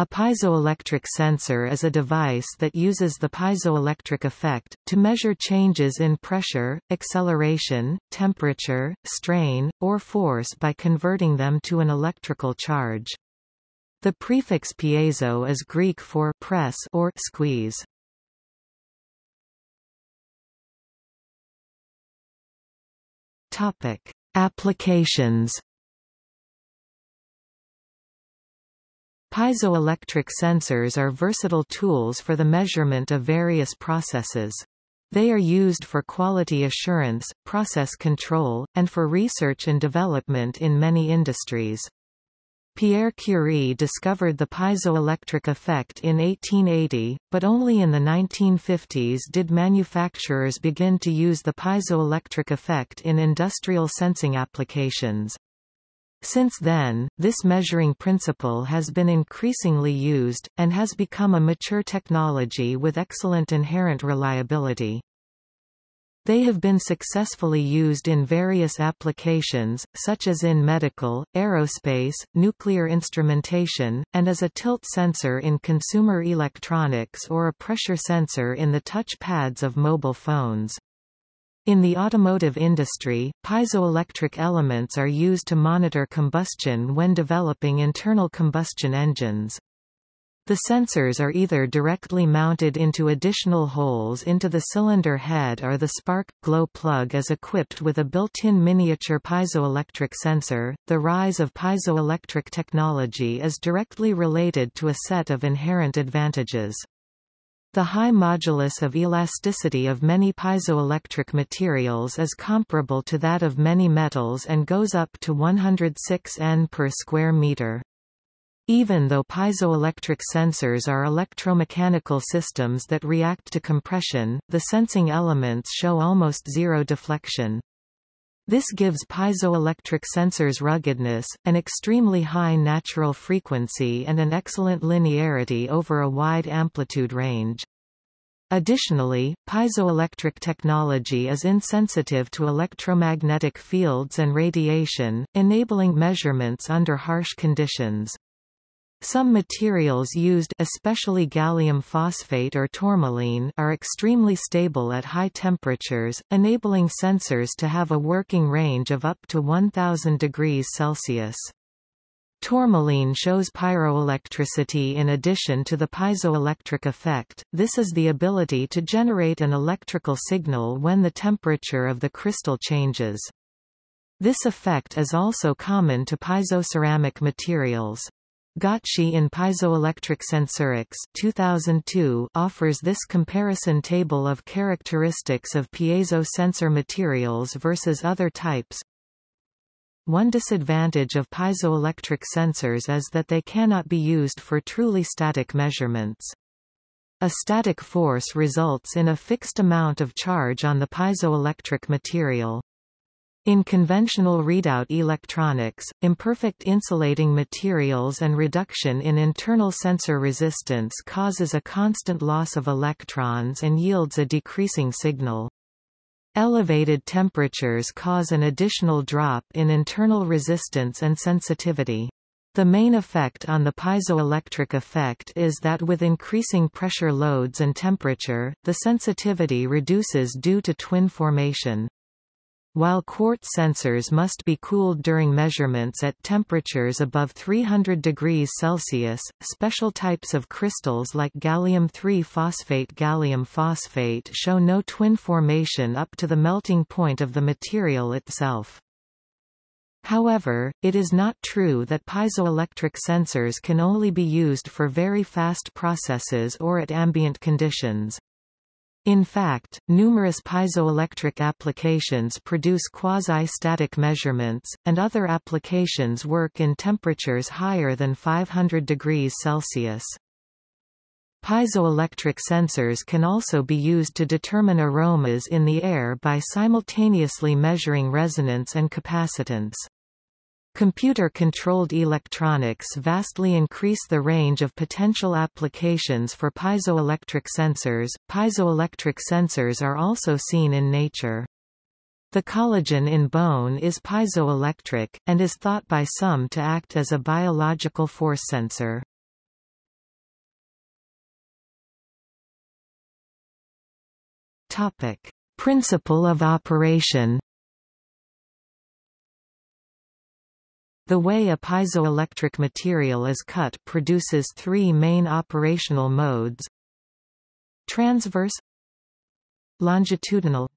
A piezoelectric sensor is a device that uses the piezoelectric effect, to measure changes in pressure, acceleration, temperature, strain, or force by converting them to an electrical charge. The prefix piezo is Greek for press or squeeze. Topic: Applications. Piezoelectric sensors are versatile tools for the measurement of various processes. They are used for quality assurance, process control, and for research and development in many industries. Pierre Curie discovered the piezoelectric effect in 1880, but only in the 1950s did manufacturers begin to use the piezoelectric effect in industrial sensing applications. Since then, this measuring principle has been increasingly used, and has become a mature technology with excellent inherent reliability. They have been successfully used in various applications, such as in medical, aerospace, nuclear instrumentation, and as a tilt sensor in consumer electronics or a pressure sensor in the touch pads of mobile phones. In the automotive industry, piezoelectric elements are used to monitor combustion when developing internal combustion engines. The sensors are either directly mounted into additional holes into the cylinder head or the spark glow plug is equipped with a built-in miniature piezoelectric sensor. The rise of piezoelectric technology is directly related to a set of inherent advantages. The high modulus of elasticity of many piezoelectric materials is comparable to that of many metals and goes up to 106 N per square meter. Even though piezoelectric sensors are electromechanical systems that react to compression, the sensing elements show almost zero deflection. This gives piezoelectric sensors ruggedness, an extremely high natural frequency and an excellent linearity over a wide amplitude range. Additionally, piezoelectric technology is insensitive to electromagnetic fields and radiation, enabling measurements under harsh conditions. Some materials used especially gallium phosphate or tourmaline are extremely stable at high temperatures, enabling sensors to have a working range of up to 1000 degrees Celsius. Tourmaline shows pyroelectricity in addition to the piezoelectric effect, this is the ability to generate an electrical signal when the temperature of the crystal changes. This effect is also common to piezoceramic materials. Gautschi in Piezoelectric Sensorics 2002 offers this comparison table of characteristics of piezo sensor materials versus other types. One disadvantage of piezoelectric sensors is that they cannot be used for truly static measurements. A static force results in a fixed amount of charge on the piezoelectric material. In conventional readout electronics, imperfect insulating materials and reduction in internal sensor resistance causes a constant loss of electrons and yields a decreasing signal. Elevated temperatures cause an additional drop in internal resistance and sensitivity. The main effect on the piezoelectric effect is that with increasing pressure loads and temperature, the sensitivity reduces due to twin formation. While quartz sensors must be cooled during measurements at temperatures above 300 degrees Celsius, special types of crystals like gallium-3 phosphate gallium phosphate show no twin formation up to the melting point of the material itself. However, it is not true that piezoelectric sensors can only be used for very fast processes or at ambient conditions. In fact, numerous piezoelectric applications produce quasi-static measurements, and other applications work in temperatures higher than 500 degrees Celsius. Piezoelectric sensors can also be used to determine aromas in the air by simultaneously measuring resonance and capacitance. Computer-controlled electronics vastly increase the range of potential applications for piezoelectric sensors. Piezoelectric sensors are also seen in nature. The collagen in bone is piezoelectric, and is thought by some to act as a biological force sensor. Topic. Principle of operation The way a piezoelectric material is cut produces three main operational modes Transverse Longitudinal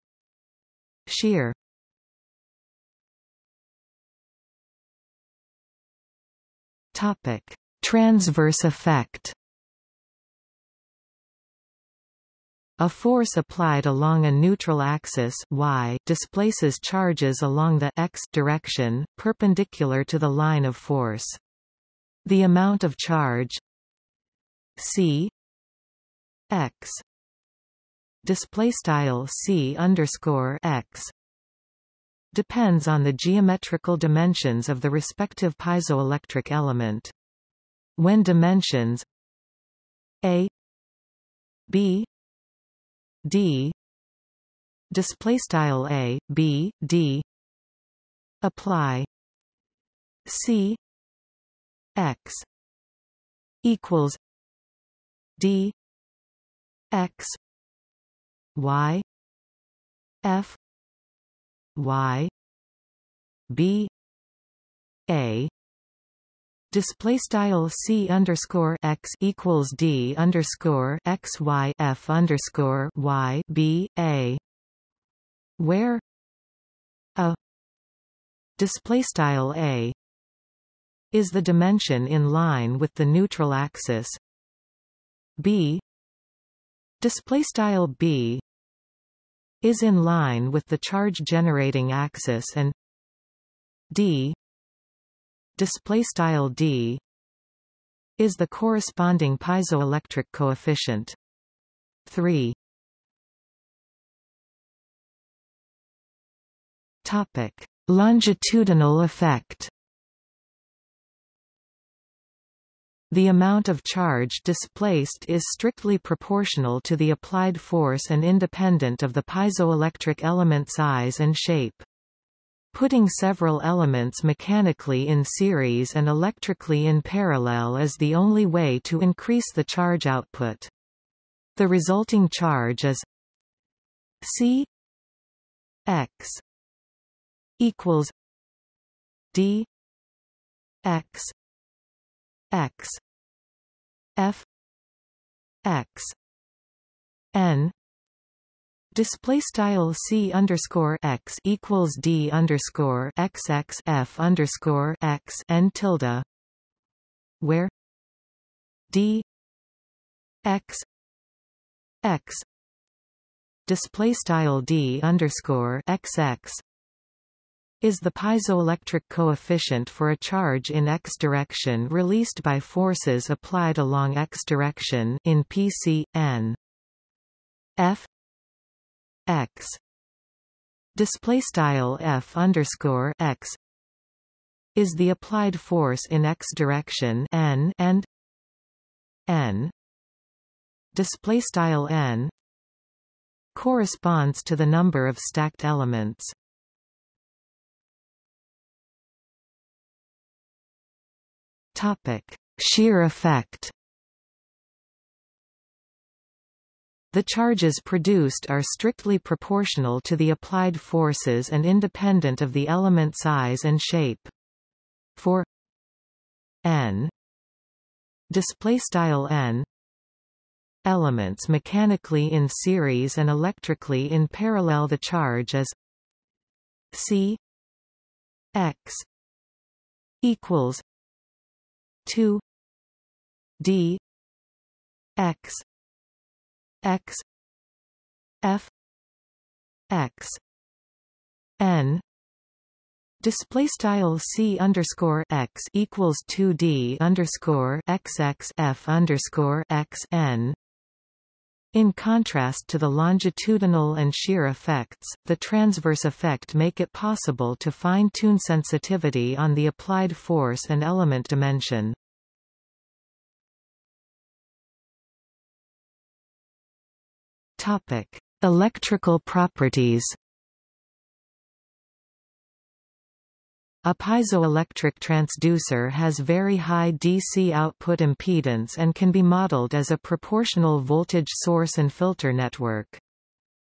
Shear Topic. Transverse effect A force applied along a neutral axis y displaces charges along the x direction, perpendicular to the line of force. The amount of charge c x display c underscore x depends on the geometrical dimensions of the respective piezoelectric element. When dimensions a b d. Display style a b d. Apply. C. X. Equals d. X. Y. F. Y. B. A display style c underscore x equals d underscore x y f underscore y b a where a display style a is the dimension in line with the neutral axis. b display style b is in line with the charge generating axis and d display style d is the corresponding piezoelectric coefficient. 3 topic. Longitudinal effect. The amount of charge displaced is strictly proportional to the applied force and independent of the piezoelectric element size and shape. Putting several elements mechanically in series and electrically in parallel is the only way to increase the charge output. The resulting charge is C x equals D x x F x n display style c underscore x equals d underscore x x f underscore x n tilde, where d x x display style d underscore x x is the piezoelectric coefficient for a charge in x direction released by forces applied along x direction in PC n f x. Display style f underscore x. Is the applied force in x direction n and n. Display style n. Corresponds to the number of stacked elements. Topic. Shear effect The charges produced are strictly proportional to the applied forces and independent of the element size and shape. For n display style n elements mechanically in series and electrically in parallel the charge is c x equals 2 d x x f x n display style c underscore x equals 2 d underscore x x f underscore x n in contrast to the longitudinal and shear effects, the transverse effect make it possible to fine-tune sensitivity on the applied force and element dimension. Topic: Electrical properties. A piezoelectric transducer has very high DC output impedance and can be modeled as a proportional voltage source and filter network.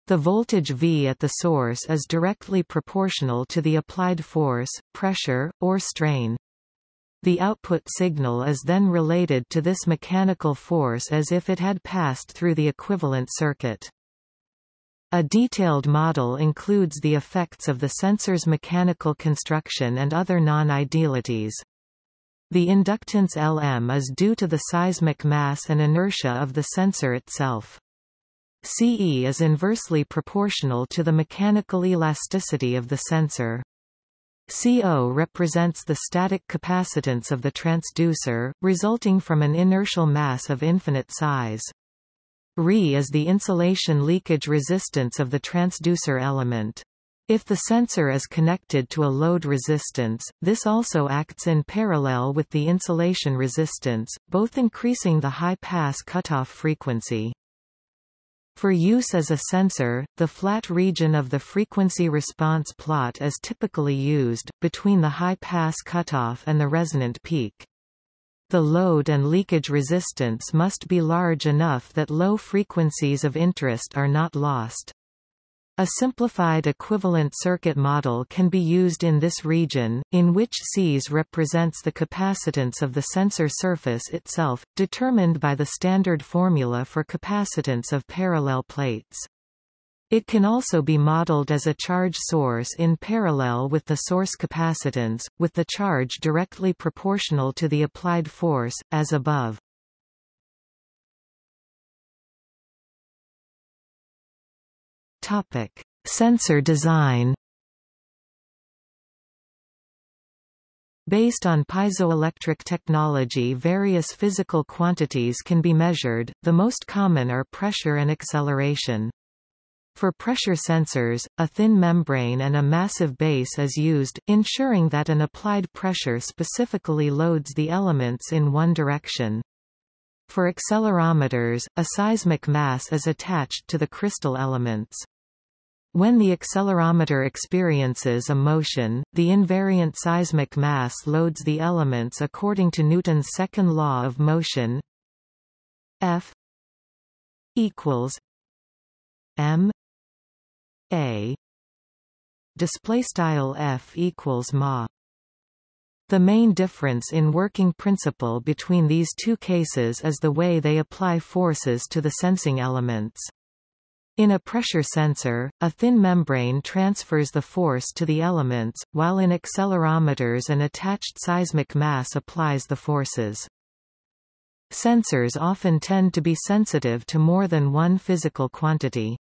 The voltage V at the source is directly proportional to the applied force, pressure, or strain. The output signal is then related to this mechanical force as if it had passed through the equivalent circuit. A detailed model includes the effects of the sensor's mechanical construction and other non-idealities. The inductance Lm is due to the seismic mass and inertia of the sensor itself. CE is inversely proportional to the mechanical elasticity of the sensor. CO represents the static capacitance of the transducer, resulting from an inertial mass of infinite size. Re is the insulation leakage resistance of the transducer element. If the sensor is connected to a load resistance, this also acts in parallel with the insulation resistance, both increasing the high-pass cutoff frequency. For use as a sensor, the flat region of the frequency response plot is typically used, between the high-pass cutoff and the resonant peak. The load and leakage resistance must be large enough that low frequencies of interest are not lost. A simplified equivalent circuit model can be used in this region, in which Cs represents the capacitance of the sensor surface itself, determined by the standard formula for capacitance of parallel plates. It can also be modeled as a charge source in parallel with the source capacitance, with the charge directly proportional to the applied force, as above. Topic: Sensor design. Based on piezoelectric technology various physical quantities can be measured, the most common are pressure and acceleration. For pressure sensors, a thin membrane and a massive base is used, ensuring that an applied pressure specifically loads the elements in one direction. For accelerometers, a seismic mass is attached to the crystal elements. When the accelerometer experiences a motion, the invariant seismic mass loads the elements according to Newton's second law of motion F equals M A display style F equals ma the main difference in working principle between these two cases is the way they apply forces to the sensing elements. In a pressure sensor, a thin membrane transfers the force to the elements, while in accelerometers an attached seismic mass applies the forces. Sensors often tend to be sensitive to more than one physical quantity.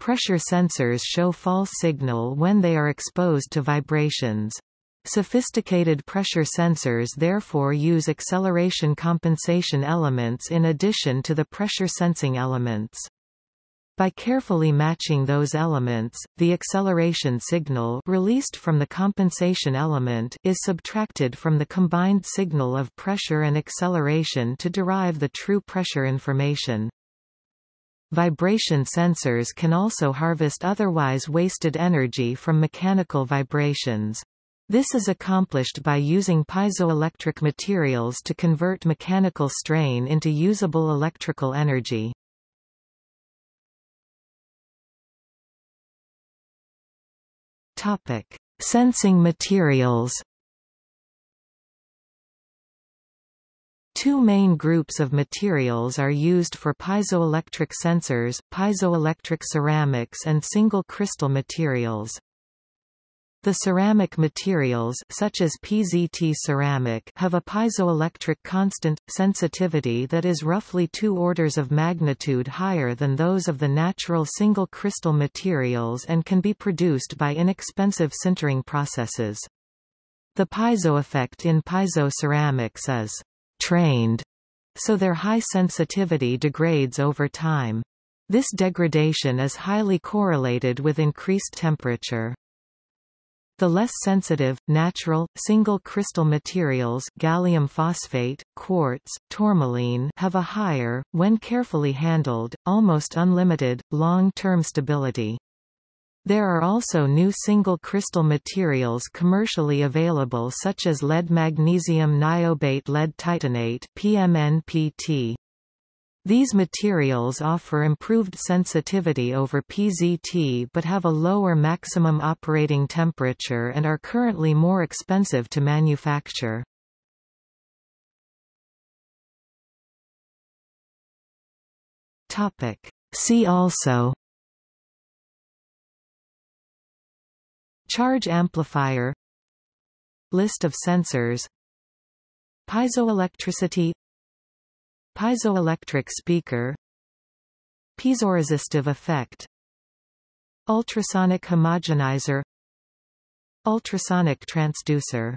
Pressure sensors show false signal when they are exposed to vibrations. Sophisticated pressure sensors therefore use acceleration compensation elements in addition to the pressure sensing elements. By carefully matching those elements, the acceleration signal released from the compensation element is subtracted from the combined signal of pressure and acceleration to derive the true pressure information. Vibration sensors can also harvest otherwise wasted energy from mechanical vibrations. This is accomplished by using piezoelectric materials to convert mechanical strain into usable electrical energy. Topic: Sensing materials. Two main groups of materials are used for piezoelectric sensors, piezoelectric ceramics and single crystal materials. The ceramic materials such as PZT ceramic have a piezoelectric constant, sensitivity that is roughly two orders of magnitude higher than those of the natural single crystal materials and can be produced by inexpensive sintering processes. The piezo effect in piezo ceramics is trained, so their high sensitivity degrades over time. This degradation is highly correlated with increased temperature. The less sensitive, natural, single crystal materials gallium phosphate, quartz, tourmaline have a higher, when carefully handled, almost unlimited, long-term stability. There are also new single crystal materials commercially available such as lead magnesium niobate lead titanate PMNPT. These materials offer improved sensitivity over PZT but have a lower maximum operating temperature and are currently more expensive to manufacture. See also Charge amplifier List of sensors Piezoelectricity Piezoelectric speaker Piezoresistive effect Ultrasonic homogenizer Ultrasonic transducer